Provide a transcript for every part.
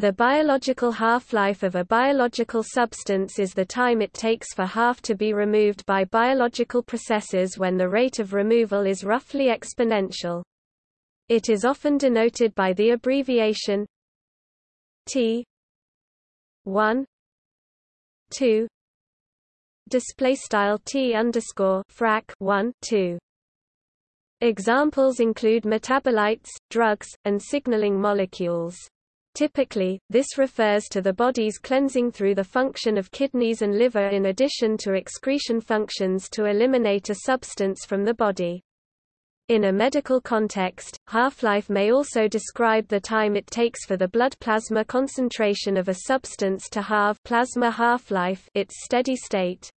The biological half-life of a biological substance is the time it takes for half to be removed by biological processes when the rate of removal is roughly exponential. It is often denoted by the abbreviation T 1 2 display style T underscore frac 1 2 Examples include metabolites, drugs, and signaling molecules. Typically, this refers to the body's cleansing through the function of kidneys and liver in addition to excretion functions to eliminate a substance from the body. In a medical context, half-life may also describe the time it takes for the blood plasma concentration of a substance to halve plasma half-life its steady state.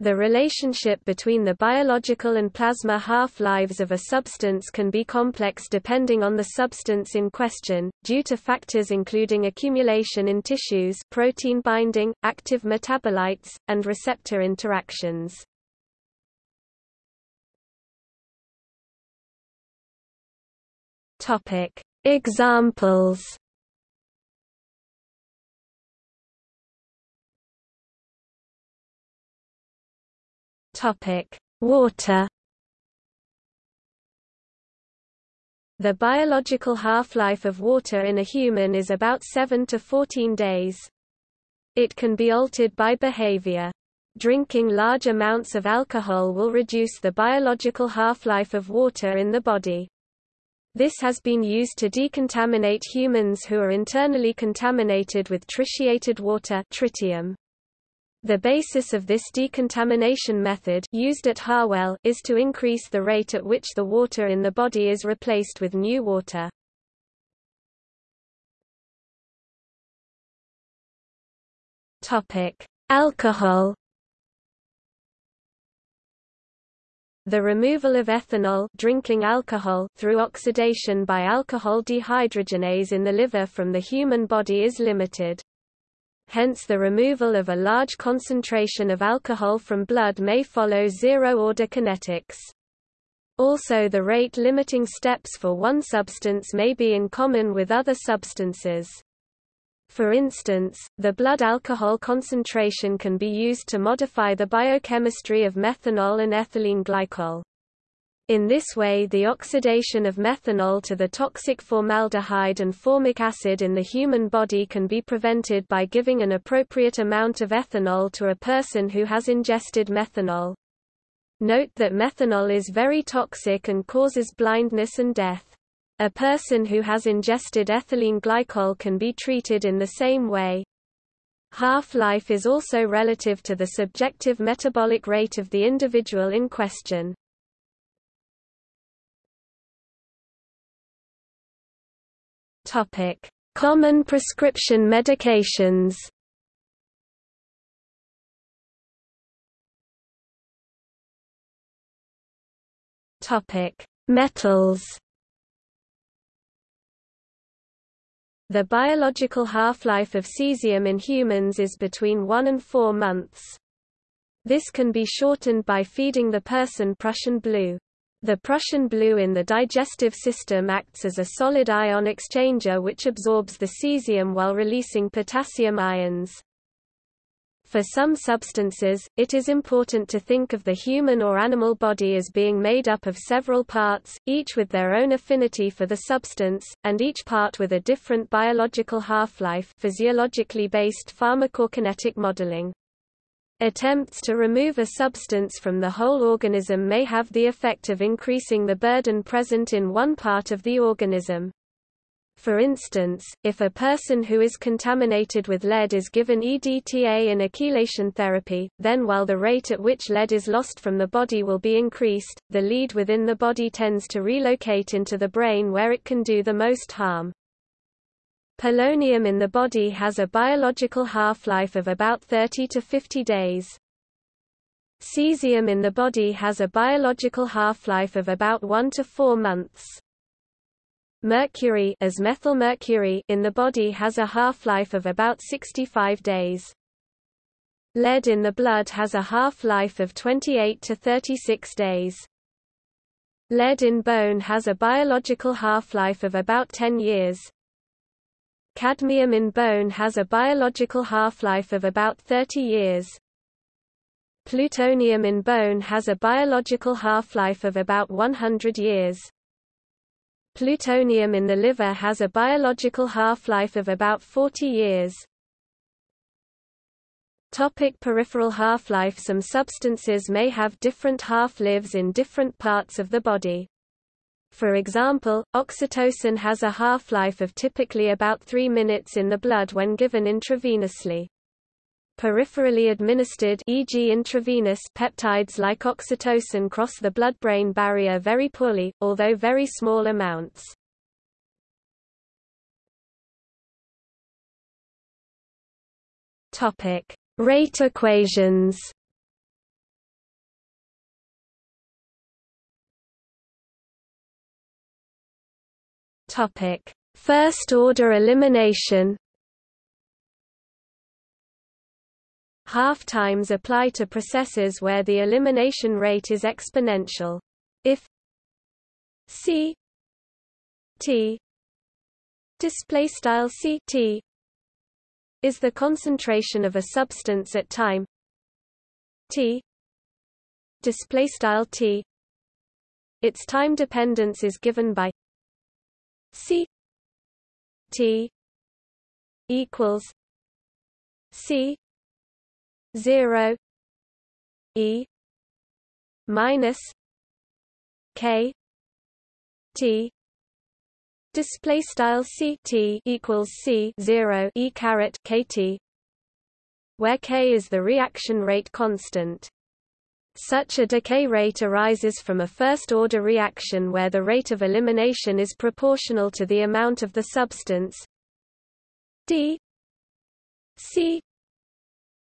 The relationship between the biological and plasma half-lives of a substance can be complex depending on the substance in question, due to factors including accumulation in tissues protein binding, active metabolites, and receptor interactions. Examples Topic: Water. The biological half-life of water in a human is about 7 to 14 days. It can be altered by behavior. Drinking large amounts of alcohol will reduce the biological half-life of water in the body. This has been used to decontaminate humans who are internally contaminated with tritiated water tritium. The basis of this decontamination method used at Harwell is to increase the rate at which the water in the body is replaced with new water. Topic: Alcohol. The removal of ethanol drinking alcohol through oxidation by alcohol dehydrogenase in the liver from the human body is limited. Hence the removal of a large concentration of alcohol from blood may follow zero-order kinetics. Also the rate-limiting steps for one substance may be in common with other substances. For instance, the blood alcohol concentration can be used to modify the biochemistry of methanol and ethylene glycol. In this way the oxidation of methanol to the toxic formaldehyde and formic acid in the human body can be prevented by giving an appropriate amount of ethanol to a person who has ingested methanol. Note that methanol is very toxic and causes blindness and death. A person who has ingested ethylene glycol can be treated in the same way. Half-life is also relative to the subjective metabolic rate of the individual in question. Topic: Common prescription medications. Topic: Metals. The biological half-life of cesium in humans is between 1 and 4 months. This can be shortened by feeding the person Prussian blue. The Prussian blue in the digestive system acts as a solid ion exchanger which absorbs the cesium while releasing potassium ions. For some substances, it is important to think of the human or animal body as being made up of several parts, each with their own affinity for the substance, and each part with a different biological half-life physiologically based pharmacokinetic modeling. Attempts to remove a substance from the whole organism may have the effect of increasing the burden present in one part of the organism. For instance, if a person who is contaminated with lead is given EDTA in a chelation therapy, then while the rate at which lead is lost from the body will be increased, the lead within the body tends to relocate into the brain where it can do the most harm. Polonium in the body has a biological half-life of about 30 to 50 days. Cesium in the body has a biological half-life of about 1 to 4 months. Mercury as methylmercury in the body has a half-life of about 65 days. Lead in the blood has a half-life of 28 to 36 days. Lead in bone has a biological half-life of about 10 years. Cadmium in bone has a biological half-life of about 30 years. Plutonium in bone has a biological half-life of about 100 years. Plutonium in the liver has a biological half-life of about 40 years. Topic peripheral half-life Some substances may have different half-lives in different parts of the body. For example, oxytocin has a half-life of typically about 3 minutes in the blood when given intravenously. Peripherally administered e.g. intravenous peptides like oxytocin cross the blood-brain barrier very poorly, although very small amounts. Topic: Rate equations. Topic: First order elimination. Half-times apply to processes where the elimination rate is exponential. If C T display style C T is the concentration of a substance at time T display style T its time dependence is given by C T equals C zero E minus K T. Display style C T equals C zero E caret K T where K is the reaction rate constant such a decay rate arises from a first-order reaction where the rate of elimination is proportional to the amount of the substance. D. C.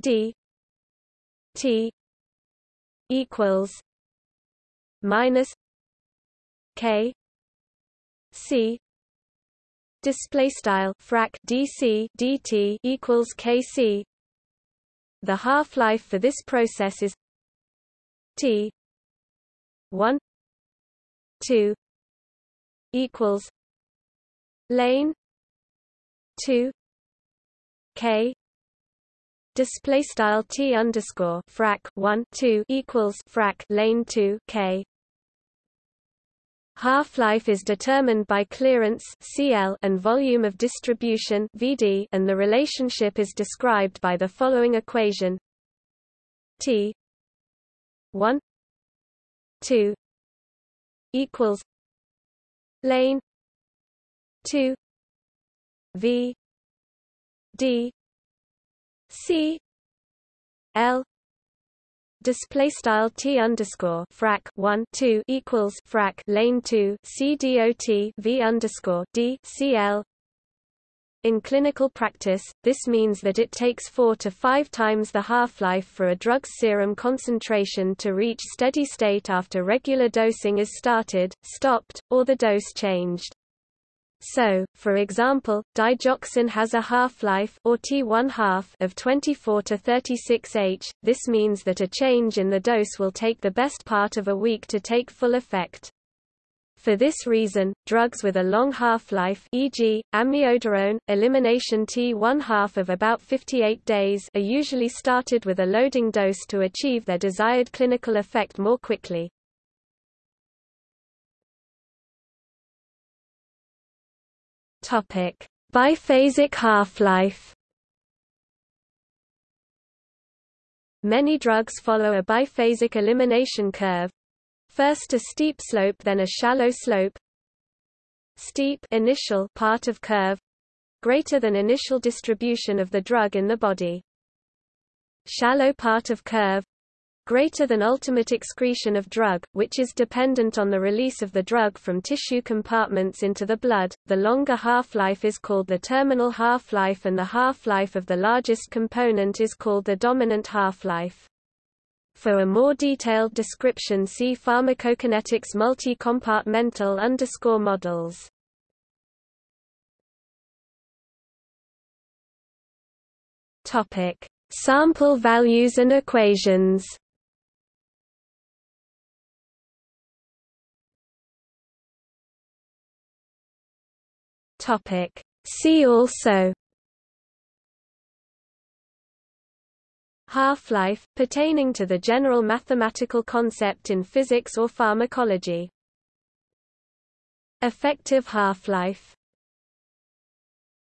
D. T. equals minus k. C. Display style frac dc dt equals kc the half-life for this process is T one two equals lane two K display style T underscore frac one two equals frac lane two K. Half-life is determined by clearance Cl and volume of distribution Vd and the relationship is described by the following equation. T 1 2 equals lane 2 v d c l display style t underscore frac 1 2 equals frac lane 2 c dot v underscore d c l in clinical practice, this means that it takes 4 to 5 times the half-life for a drug's serum concentration to reach steady state after regular dosing is started, stopped, or the dose changed. So, for example, digoxin has a half-life or T1 half of 24 to 36 H. This means that a change in the dose will take the best part of a week to take full effect. For this reason, drugs with a long half-life e.g., amiodarone, elimination T1 half of about 58 days are usually started with a loading dose to achieve their desired clinical effect more quickly. Topic: Biphasic half-life. Many drugs follow a biphasic elimination curve, First a steep slope then a shallow slope. Steep initial part of curve greater than initial distribution of the drug in the body. Shallow part of curve greater than ultimate excretion of drug, which is dependent on the release of the drug from tissue compartments into the blood. The longer half-life is called the terminal half-life and the half-life of the largest component is called the dominant half-life. For a more detailed description see pharmacokinetics multi-compartmental underscore models. Topic: Sample values and equations. Topic: See also Half-life, pertaining to the general mathematical concept in physics or pharmacology. Effective half-life